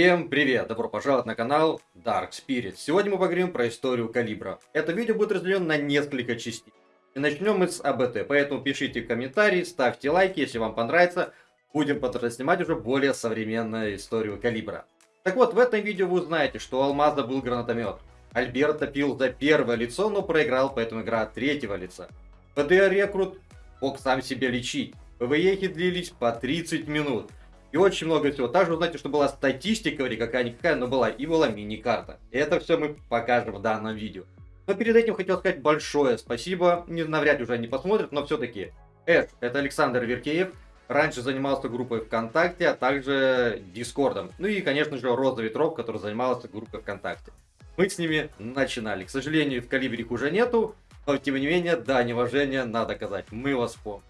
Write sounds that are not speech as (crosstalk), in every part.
Всем привет! Добро пожаловать на канал Dark Spirit. Сегодня мы поговорим про историю Калибра. Это видео будет разделено на несколько частей. И начнем мы с АБТ, поэтому пишите комментарии, ставьте лайки, если вам понравится. Будем снимать уже более современную историю Калибра. Так вот, в этом видео вы узнаете, что у Алмаза был гранатомет. Альберт топил за первое лицо, но проиграл, поэтому игра третьего лица. ПД Рекрут мог сам себя лечить. ПВЕ длились по 30 минут. И очень много всего. Также знаете, что была статистика, или какая-никакая, но была и была мини-карта. Это все мы покажем в данном видео. Но перед этим хотел сказать большое спасибо. Не навряд уже они посмотрят, но все-таки. Эш, это Александр Веркеев. Раньше занимался группой ВКонтакте, а также Дискордом. Ну и, конечно же, Роза Ветров, который занимался группой ВКонтакте. Мы с ними начинали. К сожалению, в Калибре их уже нету. Но, тем не менее, да, неуважение надо казать. Мы вас помним.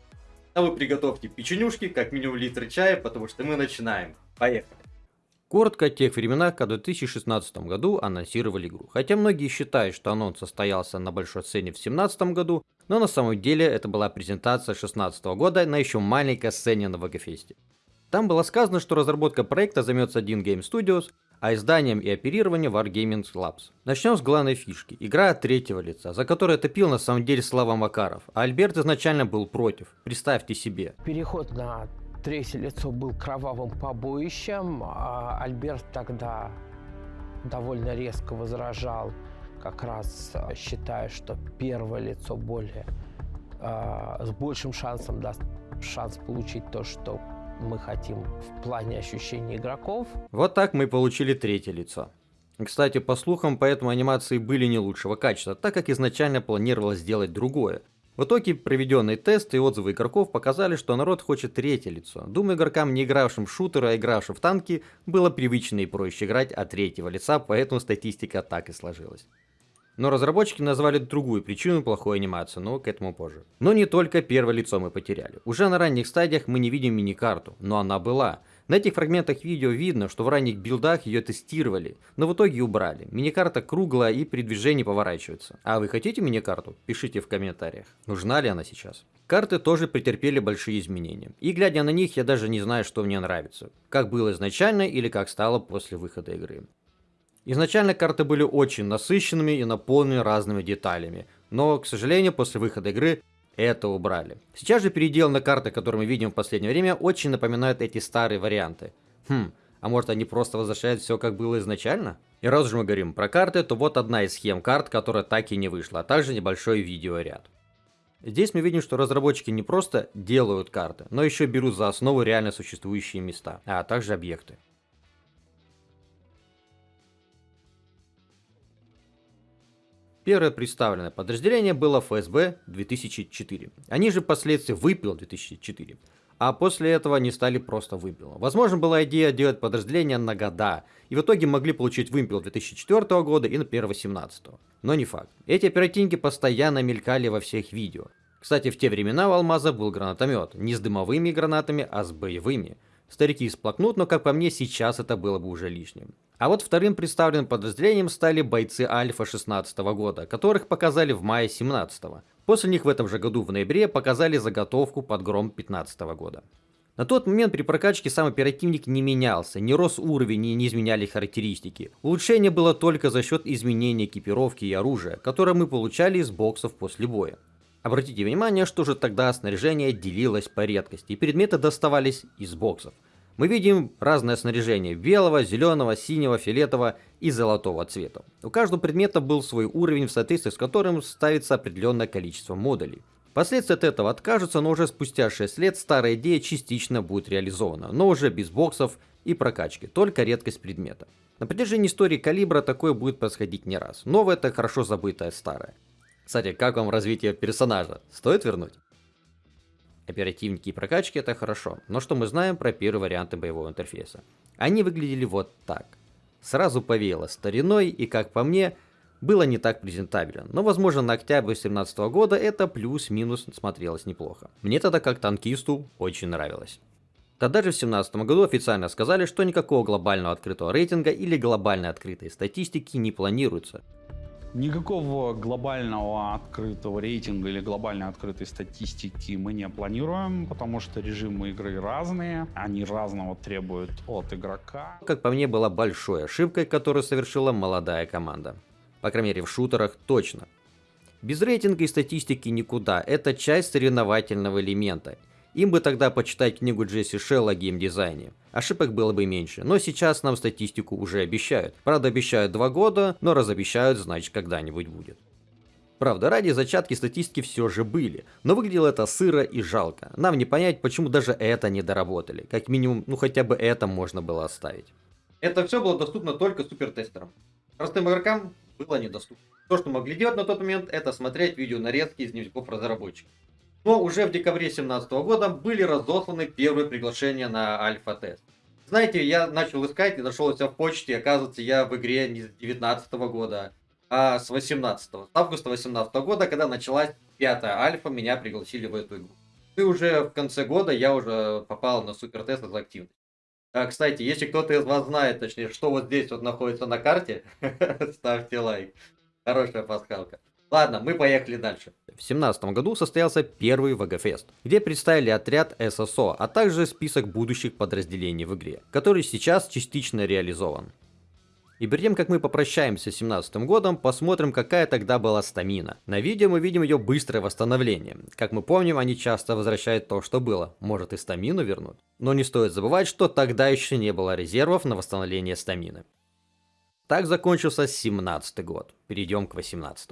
А вы приготовьте печенюшки, как минимум литр чая, потому что мы начинаем. Поехали. Коротко о тех временах, когда в 2016 году анонсировали игру. Хотя многие считают, что анонс состоялся на большой сцене в 2017 году, но на самом деле это была презентация 2016 года на еще маленькой сцене на ВГФесте. Там было сказано, что разработка проекта займется один Game Studios, а изданием и оперированием Wargaming Labs. Начнем с главной фишки. Игра от третьего лица, за которой топил на самом деле Слава Макаров, а Альберт изначально был против. Представьте себе. Переход на третье лицо был кровавым побоищем, а Альберт тогда довольно резко возражал, как раз а, считая, что первое лицо более э, с большим шансом даст шанс получить то, что мы хотим в плане ощущения игроков. Вот так мы получили третье лицо. Кстати, по слухам, поэтому анимации были не лучшего качества, так как изначально планировалось сделать другое. В итоге проведенные тесты и отзывы игроков показали, что народ хочет третье лицо. Думаю, игрокам, не игравшим в шутеры, а игравшим в танки, было привычно и проще играть от третьего лица, поэтому статистика так и сложилась. Но разработчики назвали другую причину плохой анимации, но к этому позже. Но не только первое лицо мы потеряли. Уже на ранних стадиях мы не видим мини-карту, но она была. На этих фрагментах видео видно, что в ранних билдах ее тестировали, но в итоге убрали. Мини-карта круглая и при движении поворачивается. А вы хотите мини-карту? Пишите в комментариях. Нужна ли она сейчас? Карты тоже претерпели большие изменения. И глядя на них, я даже не знаю, что мне нравится. Как было изначально или как стало после выхода игры. Изначально карты были очень насыщенными и наполнены разными деталями, но, к сожалению, после выхода игры это убрали. Сейчас же передел карты, которые мы видим в последнее время, очень напоминают эти старые варианты. Хм, а может они просто возвращают все как было изначально? И раз уж мы говорим про карты, то вот одна из схем карт, которая так и не вышла, а также небольшой видеоряд. Здесь мы видим, что разработчики не просто делают карты, но еще берут за основу реально существующие места, а также объекты. Первое представленное подразделение было ФСБ 2004. Они же впоследствии выпил 2004. А после этого они стали просто выпилом. Возможно, была идея делать подразделение на года, и в итоге могли получить вымпел 2004 года и, например, 2018. Но не факт. Эти оперативники постоянно мелькали во всех видео. Кстати, в те времена у Алмаза был гранатомет, не с дымовыми гранатами, а с боевыми. Старики сплакнут, но как по мне, сейчас это было бы уже лишним. А вот вторым представленным подразделением стали бойцы Альфа 16 года, которых показали в мае 17 -го. После них в этом же году в ноябре показали заготовку под гром 15 года. На тот момент при прокачке сам оперативник не менялся, не рос уровень и не изменяли характеристики. Улучшение было только за счет изменения экипировки и оружия, которое мы получали из боксов после боя. Обратите внимание, что же тогда снаряжение делилось по редкости, и предметы доставались из боксов. Мы видим разное снаряжение белого, зеленого, синего, фиолетового и золотого цвета. У каждого предмета был свой уровень, в соответствии с которым ставится определенное количество модулей. Впоследствии от этого откажутся, но уже спустя 6 лет старая идея частично будет реализована, но уже без боксов и прокачки, только редкость предмета. На протяжении истории калибра такое будет происходить не раз. Новое это хорошо забытое старое. Кстати, как вам развитие персонажа? Стоит вернуть? Оперативники и прокачки это хорошо, но что мы знаем про первые варианты боевого интерфейса? Они выглядели вот так. Сразу повеяло стариной и, как по мне, было не так презентабельно, но возможно на октябрь 2017 года это плюс-минус смотрелось неплохо. Мне тогда как танкисту очень нравилось. Тогда же в 2017 году официально сказали, что никакого глобального открытого рейтинга или глобальной открытой статистики не планируется. Никакого глобального открытого рейтинга или глобально открытой статистики мы не планируем, потому что режимы игры разные, они разного требуют от игрока. Как по мне, была большой ошибкой, которую совершила молодая команда. По крайней мере в шутерах точно. Без рейтинга и статистики никуда, это часть соревновательного элемента. Им бы тогда почитать книгу Джесси Шелла о геймдизайне. Ошибок было бы меньше, но сейчас нам статистику уже обещают. Правда обещают два года, но разобещают, значит когда-нибудь будет. Правда, ради зачатки статистики все же были, но выглядело это сыро и жалко. Нам не понять, почему даже это не доработали. Как минимум, ну хотя бы это можно было оставить. Это все было доступно только супертестерам. Простым игрокам было недоступно. То, что могли делать на тот момент, это смотреть видео нарезки из дневников разработчиков. Но уже в декабре 2017 года были разосланы первые приглашения на альфа-тест. Знаете, я начал искать и нашел себя в почте, оказывается, я в игре не с 2019 года, а с 18 с августа 2018 года, когда началась пятая альфа, меня пригласили в эту игру. И уже в конце года я уже попал на супертест из активности. А, кстати, если кто-то из вас знает, точнее, что вот здесь вот находится на карте, (laughs) ставьте лайк. Хорошая пасхалка. Ладно, мы поехали дальше. В 2017 году состоялся первый ВГФест, где представили отряд ССО, а также список будущих подразделений в игре, который сейчас частично реализован. И перед тем, как мы попрощаемся с 2017 годом, посмотрим, какая тогда была стамина. На видео мы видим ее быстрое восстановление. Как мы помним, они часто возвращают то, что было. Может и стамину вернуть. Но не стоит забывать, что тогда еще не было резервов на восстановление стамины. Так закончился 17 год. Перейдем к 18.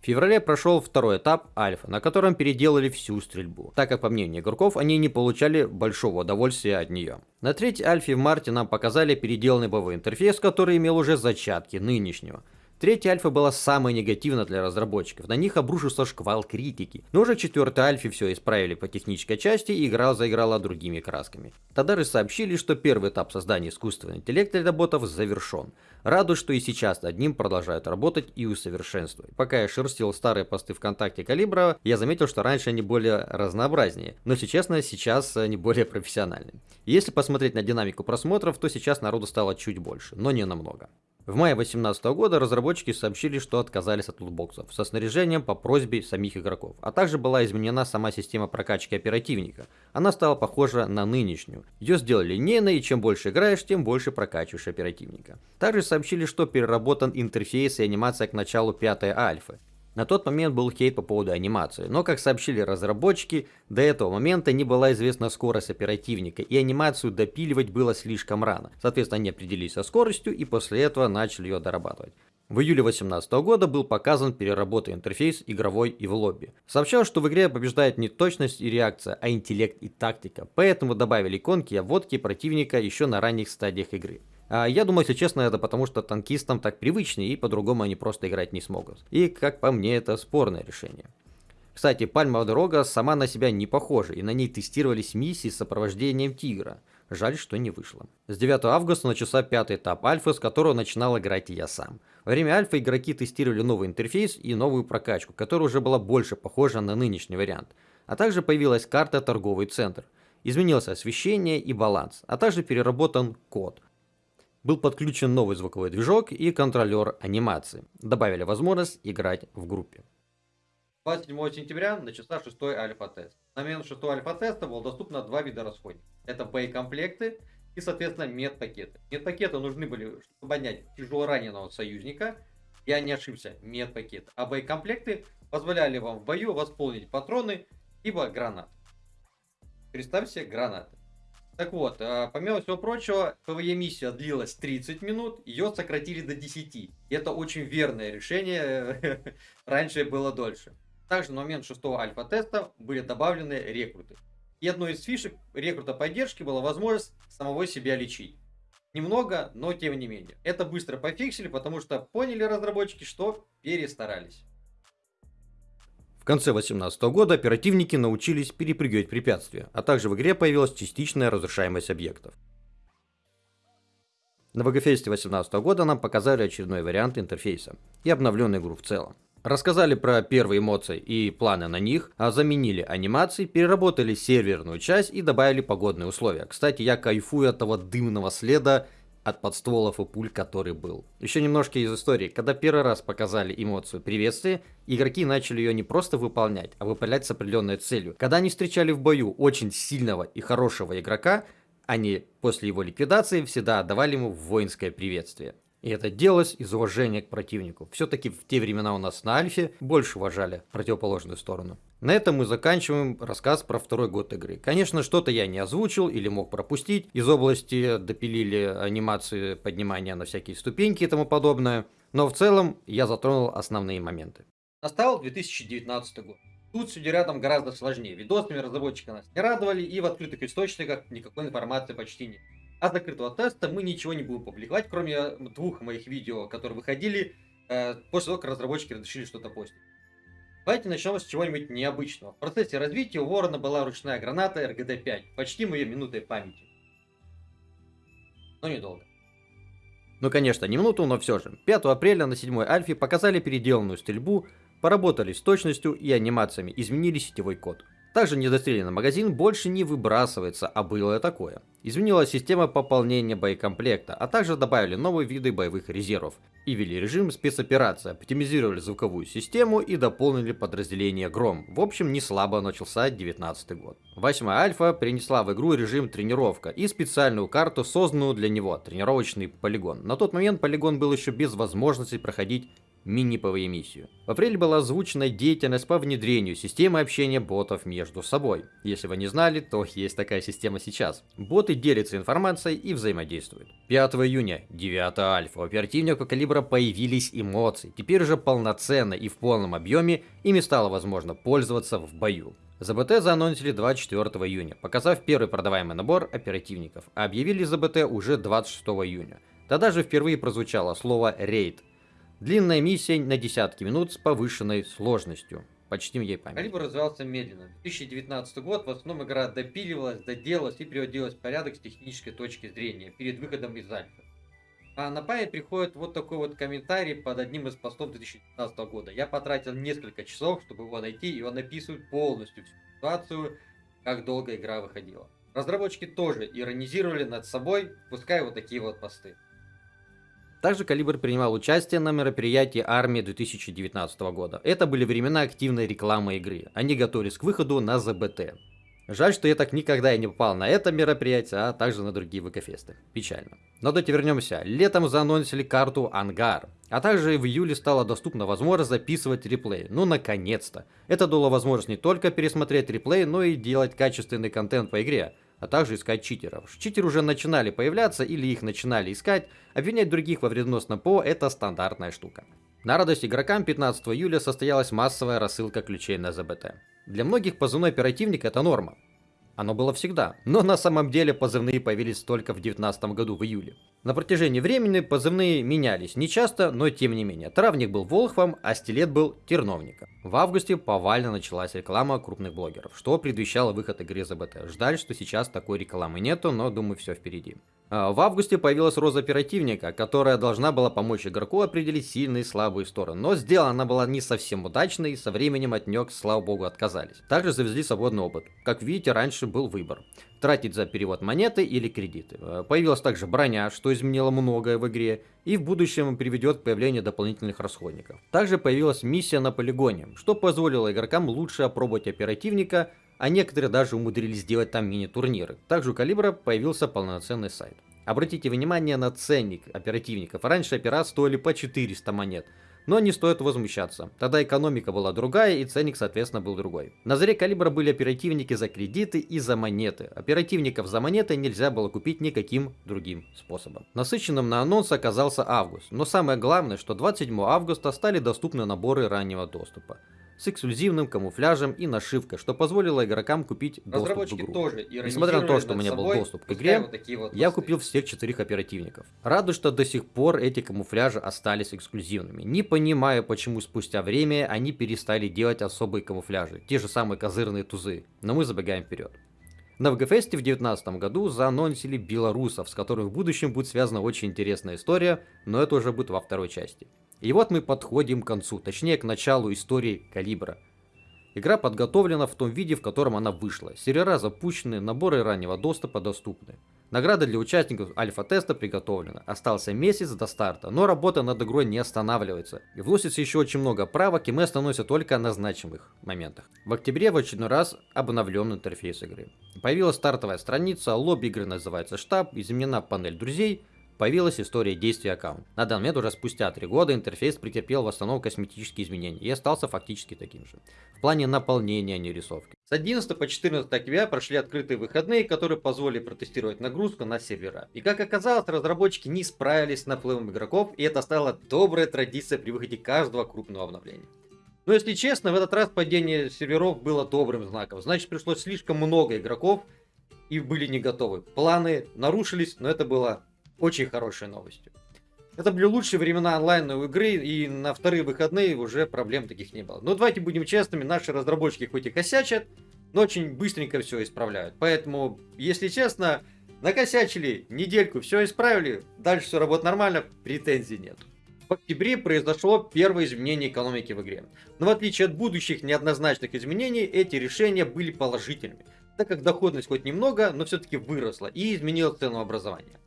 В феврале прошел второй этап альфа, на котором переделали всю стрельбу, так как по мнению игроков они не получали большого удовольствия от нее. На третьей альфе в марте нам показали переделанный боевой интерфейс, который имел уже зачатки нынешнего. Третья альфа была самой негативной для разработчиков, на них обрушился шквал критики. Но уже четвертой альфе все исправили по технической части и игра заиграла другими красками. Тогда же сообщили, что первый этап создания искусственного интеллекта для ботов завершен. Радует, что и сейчас над ним продолжают работать и усовершенствовать. Пока я шерстил старые посты ВКонтакте Калибра, я заметил, что раньше они более разнообразнее, но если честно, сейчас они более профессиональны. Если посмотреть на динамику просмотров, то сейчас народу стало чуть больше, но не намного. В мае 2018 года разработчики сообщили, что отказались от лутбоксов со снаряжением по просьбе самих игроков, а также была изменена сама система прокачки оперативника. Она стала похожа на нынешнюю. Ее сделали линейной, и чем больше играешь, тем больше прокачиваешь оперативника. Также сообщили, что переработан интерфейс и анимация к началу пятой альфы. На тот момент был хейт по поводу анимации, но, как сообщили разработчики, до этого момента не была известна скорость оперативника, и анимацию допиливать было слишком рано. Соответственно, они определились со скоростью и после этого начали ее дорабатывать. В июле 2018 года был показан переработанный интерфейс игровой и в лобби. Сообщалось, что в игре побеждает не точность и реакция, а интеллект и тактика, поэтому добавили иконки обводки противника еще на ранних стадиях игры. А я думаю, если честно, это потому что танкистам так привычнее, и по-другому они просто играть не смогут. И, как по мне, это спорное решение. Кстати, пальмовая дорога сама на себя не похожа, и на ней тестировались миссии с сопровождением тигра. Жаль, что не вышло. С 9 августа начался пятый этап альфы, с которого начинал играть я сам. Во время альфа игроки тестировали новый интерфейс и новую прокачку, которая уже была больше похожа на нынешний вариант. А также появилась карта торговый центр. Изменилось освещение и баланс, а также переработан код, был подключен новый звуковой движок и контролер анимации. Добавили возможность играть в группе. 27 сентября начался шестой альфа-тест. На момент шестого альфа-теста было доступно два вида расходников. Это боекомплекты и, соответственно, медпакеты. Медпакеты нужны были, чтобы поднять тяжело раненого союзника. Я не ошибся, медпакет. А боекомплекты позволяли вам в бою восполнить патроны, либо гранат. Представьте гранаты. Так вот, а, помимо всего прочего, ПВЕ-миссия длилась 30 минут, ее сократили до 10. это очень верное решение, (laughs) раньше было дольше. Также на момент шестого альфа-теста были добавлены рекруты. И одной из фишек рекрута поддержки была возможность самого себя лечить. Немного, но тем не менее. Это быстро пофиксили, потому что поняли разработчики, что перестарались. Конце 2018 года оперативники научились перепрыгивать препятствия, а также в игре появилась частичная разрушаемость объектов. На ВГФесте 2018 года нам показали очередной вариант интерфейса и обновленную игру в целом. Рассказали про первые эмоции и планы на них, а заменили анимации, переработали серверную часть и добавили погодные условия. Кстати, я кайфую от того дымного следа от подстволов и пуль, который был. Еще немножко из истории. Когда первый раз показали эмоцию приветствия, игроки начали ее не просто выполнять, а выполнять с определенной целью. Когда они встречали в бою очень сильного и хорошего игрока, они после его ликвидации всегда отдавали ему воинское приветствие. И это делалось из уважения к противнику. Все-таки в те времена у нас на Альфе больше уважали противоположную сторону. На этом мы заканчиваем рассказ про второй год игры. Конечно, что-то я не озвучил или мог пропустить. Из области допилили анимации поднимания на всякие ступеньки и тому подобное. Но в целом я затронул основные моменты. Настал 2019 год. Тут с рядом гораздо сложнее. Видосами разработчика нас не радовали, и в открытых источниках никакой информации почти нет. А закрытого теста мы ничего не будем публиковать, кроме двух моих видео, которые выходили э, после того, как разработчики решили что-то постить. Давайте начнем с чего-нибудь необычного. В процессе развития у Ворона была ручная граната РГД-5. Почти ее минутой памяти. Но недолго. Ну конечно, не минуту, но все же. 5 апреля на 7 альфе показали переделанную стрельбу, поработали с точностью и анимациями, изменили сетевой код. Также недостреленный магазин больше не выбрасывается, а было такое. Изменилась система пополнения боекомплекта, а также добавили новые виды боевых резервов. И ввели режим спецоперация, оптимизировали звуковую систему и дополнили подразделение Гром. В общем, не слабо начался 19 год. Восьмая альфа принесла в игру режим тренировка и специальную карту, созданную для него, тренировочный полигон. На тот момент полигон был еще без возможности проходить мини-ПВЕ миссию. В апреле была озвучена деятельность по внедрению системы общения ботов между собой. Если вы не знали, то есть такая система сейчас. Боты делятся информацией и взаимодействуют. 5 июня, 9 альфа, у оперативника калибра появились эмоции. Теперь уже полноценно и в полном объеме ими стало возможно пользоваться в бою. ЗБТ заанонсили 24 июня, показав первый продаваемый набор оперативников, а объявили ЗБТ уже 26 июня. Тогда же впервые прозвучало слово «рейд», Длинная миссия на десятки минут с повышенной сложностью. Почтим ей память. Калибр развивался медленно. 2019 год в основном игра допиливалась, доделалась и приводилась в порядок с технической точки зрения перед выходом из альфа. А на память приходит вот такой вот комментарий под одним из постов 2019 года. Я потратил несколько часов, чтобы его найти, и он описывает полностью всю ситуацию, как долго игра выходила. Разработчики тоже иронизировали над собой, пускай вот такие вот посты. Также Калибр принимал участие на мероприятии армии 2019 года. Это были времена активной рекламы игры. Они готовились к выходу на ЗБТ. Жаль, что я так никогда и не попал на это мероприятие, а также на другие ВК-фесты. Печально. Но давайте вернемся. Летом заанонсили карту Ангар. А также в июле стала доступна возможность записывать реплей. Ну, наконец-то. Это дало возможность не только пересмотреть реплей, но и делать качественный контент по игре а также искать читеров. Читеры уже начинали появляться или их начинали искать, обвинять других во вредоносном ПО это стандартная штука. На радость игрокам 15 июля состоялась массовая рассылка ключей на ЗБТ. Для многих позывной оперативник это норма. Оно было всегда, но на самом деле позывные появились только в 2019 году в июле. На протяжении времени позывные менялись, не часто, но тем не менее. Травник был Волхвом, а Стилет был Терновником. В августе повально началась реклама крупных блогеров, что предвещало выход игры ЗБТ. Ждали, что сейчас такой рекламы нету, но думаю все впереди. А, в августе появилась роза оперативника, которая должна была помочь игроку определить сильные и слабые стороны. Но сделана она была не совсем удачной, и со временем от нее, слава богу, отказались. Также завезли свободный опыт. Как видите, раньше был выбор. Тратить за перевод монеты или кредиты. А, появилась также броня, что изменило многое в игре, и в будущем приведет к появлению дополнительных расходников. Также появилась миссия на полигоне, что позволило игрокам лучше опробовать оперативника, а некоторые даже умудрились сделать там мини-турниры. Также у Калибра появился полноценный сайт. Обратите внимание на ценник оперативников. Раньше опера стоили по 400 монет. Но не стоит возмущаться. Тогда экономика была другая и ценник соответственно был другой. На заре калибра были оперативники за кредиты и за монеты. Оперативников за монеты нельзя было купить никаким другим способом. Насыщенным на анонс оказался август. Но самое главное, что 27 августа стали доступны наборы раннего доступа с эксклюзивным камуфляжем и нашивкой, что позволило игрокам купить доступ в игру. Тоже Несмотря на то, что у меня был доступ к игре, вот вот я купил всех четырех оперативников. Радует, что до сих пор эти камуфляжи остались эксклюзивными. Не понимаю, почему спустя время они перестали делать особые камуфляжи, те же самые козырные тузы, но мы забегаем вперед. На ВГФесте в 2019 году заанонсили белорусов, с которыми в будущем будет связана очень интересная история, но это уже будет во второй части. И вот мы подходим к концу, точнее к началу истории Калибра. Игра подготовлена в том виде, в котором она вышла. Сервера запущены, наборы раннего доступа доступны. Награда для участников альфа-теста приготовлена. Остался месяц до старта, но работа над игрой не останавливается. И вносится еще очень много правок, и мы остановимся только на значимых моментах. В октябре в очередной раз обновлен интерфейс игры. Появилась стартовая страница, лобби игры называется штаб, изменена панель друзей, появилась история действия аккаунта. На данный момент уже спустя три года интерфейс претерпел в основном косметические изменения и остался фактически таким же. В плане наполнения, а не рисовки. С 11 по 14 октября прошли открытые выходные, которые позволили протестировать нагрузку на сервера. И как оказалось, разработчики не справились с наплывом игроков, и это стало доброй традицией при выходе каждого крупного обновления. Но если честно, в этот раз падение серверов было добрым знаком. Значит, пришлось слишком много игроков и были не готовы. Планы нарушились, но это было очень хорошей новостью. Это были лучшие времена онлайновой игры, и на вторые выходные уже проблем таких не было. Но давайте будем честными, наши разработчики хоть и косячат, но очень быстренько все исправляют. Поэтому, если честно, накосячили недельку, все исправили, дальше все работает нормально, претензий нет. В октябре произошло первое изменение экономики в игре. Но в отличие от будущих неоднозначных изменений, эти решения были положительными, так как доходность хоть немного, но все-таки выросла и изменила ценообразование.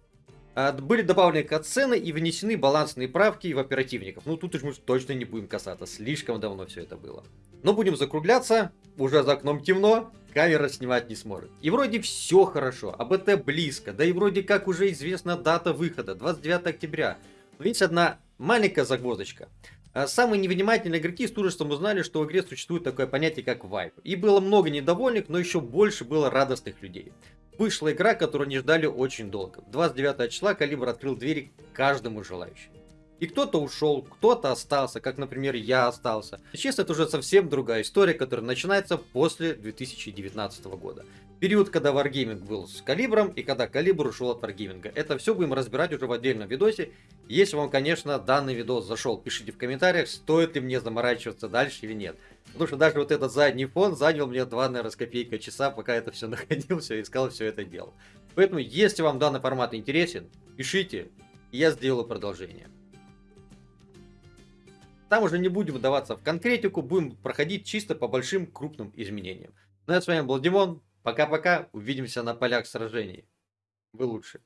Были добавлены катсцены и внесены балансные правки в оперативников. Ну, тут уж мы точно не будем касаться, слишком давно все это было. Но будем закругляться, уже за окном темно, камера снимать не сможет. И вроде все хорошо, АБТ близко, да и вроде как уже известна дата выхода, 29 октября. Но есть одна маленькая загвоздочка. А, самые невнимательные игроки с ужасом узнали, что в игре существует такое понятие как вайп. И было много недовольных, но еще больше было радостных людей. Вышла игра, которую не ждали очень долго. 29 числа Калибр открыл двери каждому желающему. И кто-то ушел, кто-то остался, как, например, я остался. Сейчас это уже совсем другая история, которая начинается после 2019 года. Период, когда Wargaming был с Калибром и когда Калибр ушел от Wargaming. Это все будем разбирать уже в отдельном видосе. Если вам, конечно, данный видос зашел, пишите в комментариях, стоит ли мне заморачиваться дальше или нет. Потому что даже вот этот задний фон занял мне 2, наверное, с копейкой часа, пока это все (laughs) находил, все искал, все это делал. Поэтому, если вам данный формат интересен, пишите, и я сделаю продолжение. Там уже не будем вдаваться в конкретику, будем проходить чисто по большим крупным изменениям. Ну а с вами был Димон, пока-пока, увидимся на полях сражений. Вы лучше.